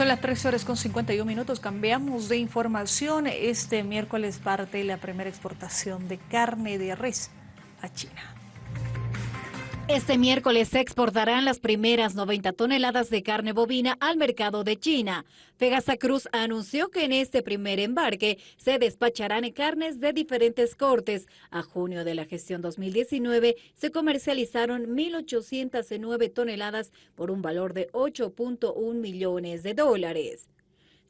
Son las 3 horas con 51 minutos. Cambiamos de información. Este miércoles parte la primera exportación de carne de res a China. Este miércoles se exportarán las primeras 90 toneladas de carne bovina al mercado de China. Pegasa Cruz anunció que en este primer embarque se despacharán carnes de diferentes cortes. A junio de la gestión 2019 se comercializaron 1.809 toneladas por un valor de 8.1 millones de dólares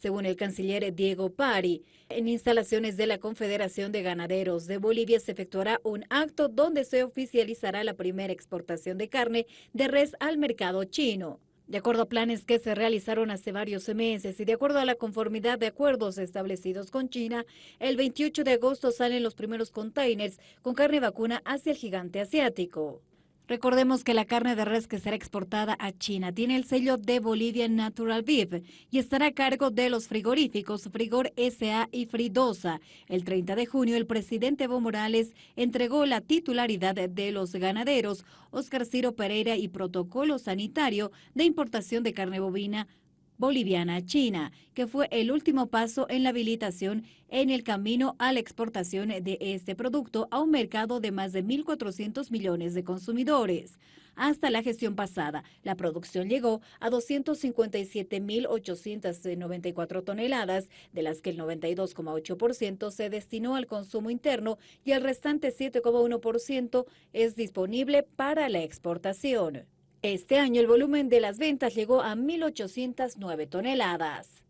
según el canciller Diego Pari. En instalaciones de la Confederación de Ganaderos de Bolivia se efectuará un acto donde se oficializará la primera exportación de carne de res al mercado chino. De acuerdo a planes que se realizaron hace varios meses y de acuerdo a la conformidad de acuerdos establecidos con China, el 28 de agosto salen los primeros containers con carne vacuna hacia el gigante asiático. Recordemos que la carne de res que será exportada a China tiene el sello de Bolivia Natural Beef y estará a cargo de los frigoríficos Frigor SA y Fridosa. El 30 de junio, el presidente Evo Morales entregó la titularidad de los ganaderos Oscar Ciro Pereira y protocolo sanitario de importación de carne bovina boliviana China, que fue el último paso en la habilitación en el camino a la exportación de este producto a un mercado de más de 1.400 millones de consumidores. Hasta la gestión pasada, la producción llegó a 257.894 toneladas, de las que el 92,8% se destinó al consumo interno y el restante 7,1% es disponible para la exportación. Este año el volumen de las ventas llegó a 1.809 toneladas.